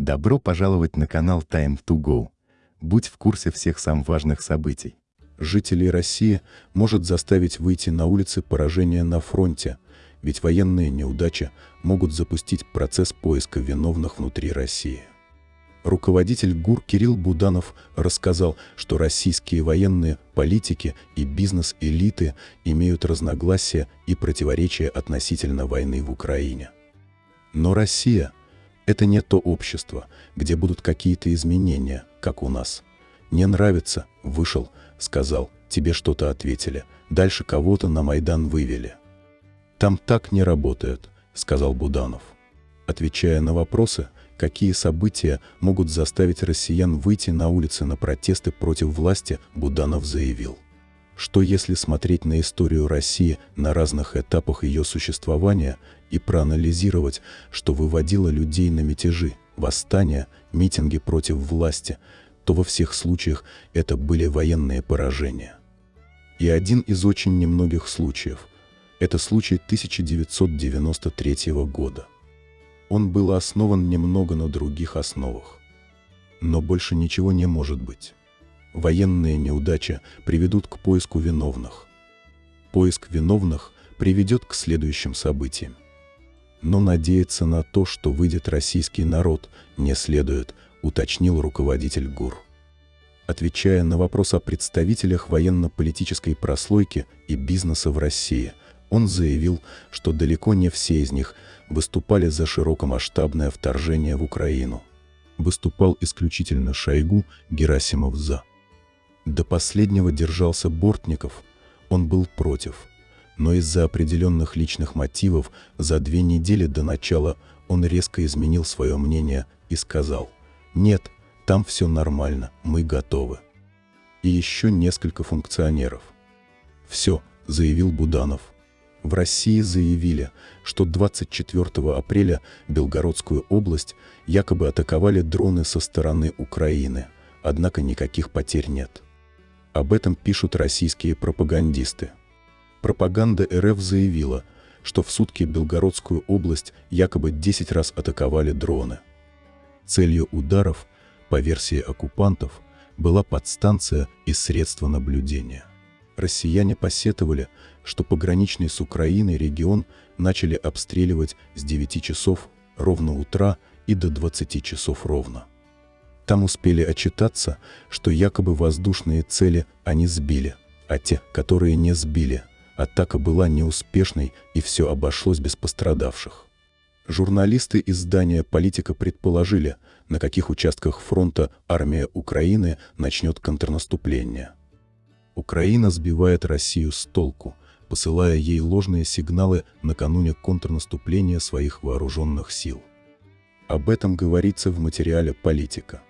Добро пожаловать на канал Time to Go. Будь в курсе всех самых важных событий. Жителей России может заставить выйти на улицы поражения на фронте, ведь военные неудачи могут запустить процесс поиска виновных внутри России. Руководитель ГУР Кирилл Буданов рассказал, что российские военные, политики и бизнес-элиты имеют разногласия и противоречия относительно войны в Украине. Но Россия – это не то общество, где будут какие-то изменения, как у нас. «Не нравится, вышел», – сказал, тебе что-то ответили, дальше кого-то на Майдан вывели. «Там так не работает», – сказал Буданов. Отвечая на вопросы, какие события могут заставить россиян выйти на улицы на протесты против власти, Буданов заявил. Что если смотреть на историю России на разных этапах ее существования и проанализировать, что выводило людей на мятежи, восстания, митинги против власти, то во всех случаях это были военные поражения. И один из очень немногих случаев – это случай 1993 года он был основан немного на других основах. Но больше ничего не может быть. Военные неудачи приведут к поиску виновных. Поиск виновных приведет к следующим событиям. Но надеяться на то, что выйдет российский народ, не следует, уточнил руководитель ГУР. Отвечая на вопрос о представителях военно-политической прослойки и бизнеса в России, он заявил, что далеко не все из них выступали за широкомасштабное вторжение в Украину. Выступал исключительно Шойгу, Герасимов за. До последнего держался Бортников, он был против. Но из-за определенных личных мотивов за две недели до начала он резко изменил свое мнение и сказал «Нет, там все нормально, мы готовы». И еще несколько функционеров. «Все», — заявил Буданов. В России заявили, что 24 апреля Белгородскую область якобы атаковали дроны со стороны Украины, однако никаких потерь нет. Об этом пишут российские пропагандисты. Пропаганда РФ заявила, что в сутки Белгородскую область якобы 10 раз атаковали дроны. Целью ударов, по версии оккупантов, была подстанция и средства наблюдения. Россияне посетовали, что пограничный с Украиной регион начали обстреливать с 9 часов ровно утра и до 20 часов ровно. Там успели отчитаться, что якобы воздушные цели они сбили, а те, которые не сбили, атака была неуспешной и все обошлось без пострадавших. Журналисты издания «Политика» предположили, на каких участках фронта армия Украины начнет контрнаступление. Украина сбивает Россию с толку, посылая ей ложные сигналы накануне контрнаступления своих вооруженных сил. Об этом говорится в материале «Политика».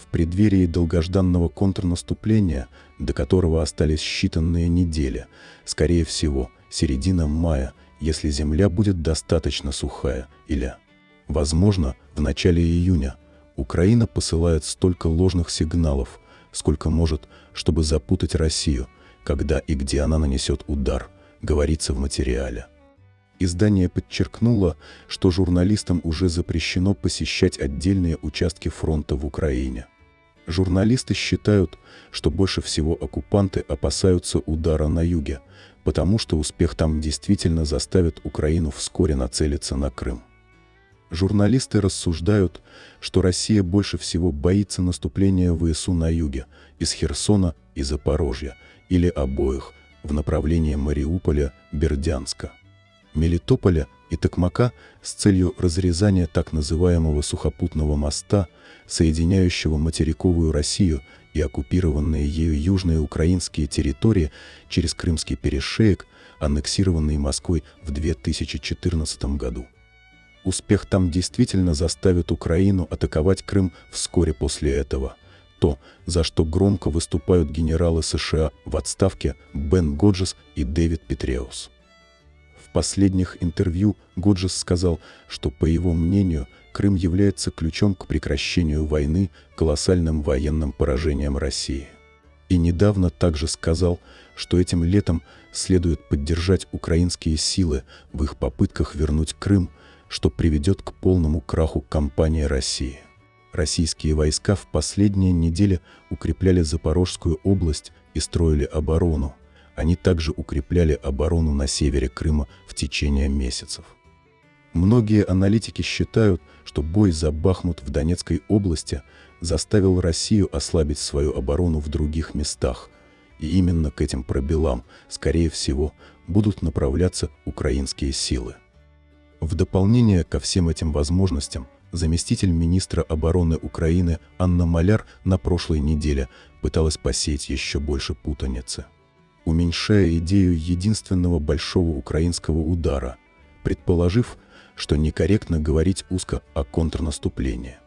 В преддверии долгожданного контрнаступления, до которого остались считанные недели, скорее всего, середина мая, если земля будет достаточно сухая, или, возможно, в начале июня, Украина посылает столько ложных сигналов, сколько может, чтобы запутать Россию – когда и где она нанесет удар, говорится в материале. Издание подчеркнуло, что журналистам уже запрещено посещать отдельные участки фронта в Украине. Журналисты считают, что больше всего оккупанты опасаются удара на юге, потому что успех там действительно заставит Украину вскоре нацелиться на Крым. Журналисты рассуждают, что Россия больше всего боится наступления ВСУ на юге, из Херсона и Запорожья – или обоих в направлении Мариуполя, Бердянска, Мелитополя и Токмака с целью разрезания так называемого сухопутного моста, соединяющего материковую Россию и оккупированные ею южные украинские территории через Крымский перешеек, аннексированный Москвой в 2014 году. Успех там действительно заставит Украину атаковать Крым вскоре после этого – то, за что громко выступают генералы США в отставке Бен Годжес и Дэвид Петреус. В последних интервью Годжес сказал, что, по его мнению, Крым является ключом к прекращению войны, колоссальным военным поражением России. И недавно также сказал, что этим летом следует поддержать украинские силы в их попытках вернуть Крым, что приведет к полному краху кампании России. Российские войска в последние недели укрепляли Запорожскую область и строили оборону. Они также укрепляли оборону на севере Крыма в течение месяцев. Многие аналитики считают, что бой за Бахмут в Донецкой области заставил Россию ослабить свою оборону в других местах, и именно к этим пробелам, скорее всего, будут направляться украинские силы. В дополнение ко всем этим возможностям, заместитель министра обороны Украины Анна Маляр на прошлой неделе пыталась посеять еще больше путаницы. Уменьшая идею единственного большого украинского удара, предположив, что некорректно говорить узко о контрнаступлении.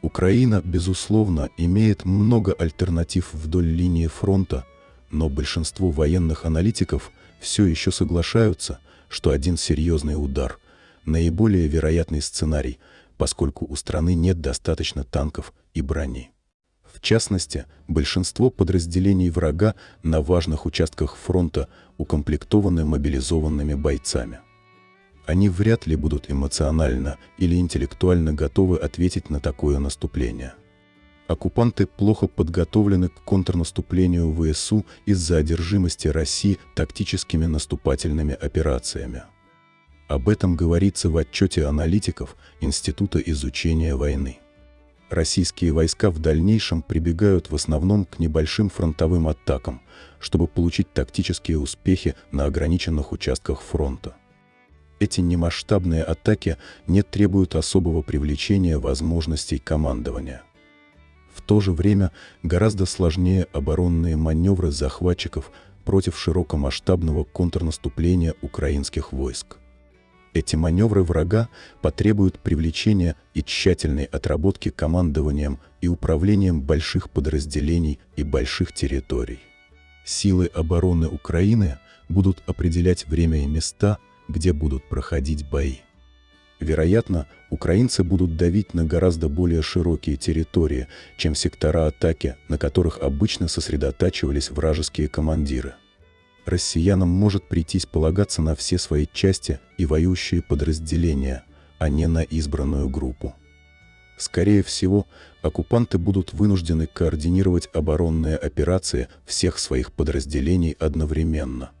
Украина, безусловно, имеет много альтернатив вдоль линии фронта, но большинство военных аналитиков все еще соглашаются, что один серьезный удар – наиболее вероятный сценарий, поскольку у страны нет достаточно танков и брони. В частности, большинство подразделений врага на важных участках фронта укомплектованы мобилизованными бойцами. Они вряд ли будут эмоционально или интеллектуально готовы ответить на такое наступление. Оккупанты плохо подготовлены к контрнаступлению ВСУ из-за одержимости России тактическими наступательными операциями. Об этом говорится в отчете аналитиков Института изучения войны. Российские войска в дальнейшем прибегают в основном к небольшим фронтовым атакам, чтобы получить тактические успехи на ограниченных участках фронта. Эти немасштабные атаки не требуют особого привлечения возможностей командования. В то же время гораздо сложнее оборонные маневры захватчиков против широкомасштабного контрнаступления украинских войск. Эти маневры врага потребуют привлечения и тщательной отработки командованием и управлением больших подразделений и больших территорий. Силы обороны Украины будут определять время и места, где будут проходить бои. Вероятно, украинцы будут давить на гораздо более широкие территории, чем сектора атаки, на которых обычно сосредотачивались вражеские командиры. Россиянам может прийтись полагаться на все свои части и воюющие подразделения, а не на избранную группу. Скорее всего, оккупанты будут вынуждены координировать оборонные операции всех своих подразделений одновременно.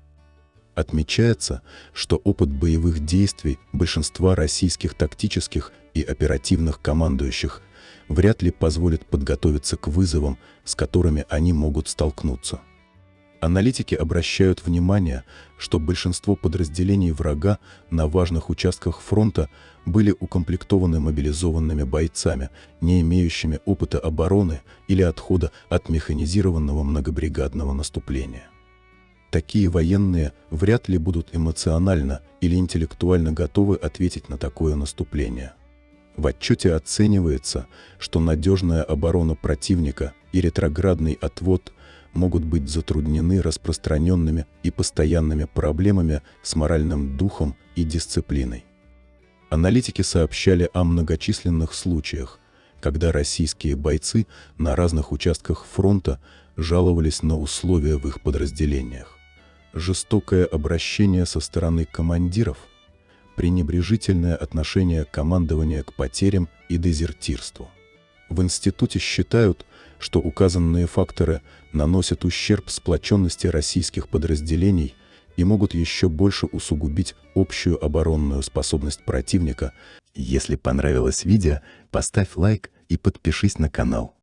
Отмечается, что опыт боевых действий большинства российских тактических и оперативных командующих вряд ли позволит подготовиться к вызовам, с которыми они могут столкнуться. Аналитики обращают внимание, что большинство подразделений врага на важных участках фронта были укомплектованы мобилизованными бойцами, не имеющими опыта обороны или отхода от механизированного многобригадного наступления такие военные вряд ли будут эмоционально или интеллектуально готовы ответить на такое наступление. В отчете оценивается, что надежная оборона противника и ретроградный отвод могут быть затруднены распространенными и постоянными проблемами с моральным духом и дисциплиной. Аналитики сообщали о многочисленных случаях, когда российские бойцы на разных участках фронта жаловались на условия в их подразделениях жестокое обращение со стороны командиров, пренебрежительное отношение командования к потерям и дезертирству. В институте считают, что указанные факторы наносят ущерб сплоченности российских подразделений и могут еще больше усугубить общую оборонную способность противника. Если понравилось видео, поставь лайк и подпишись на канал.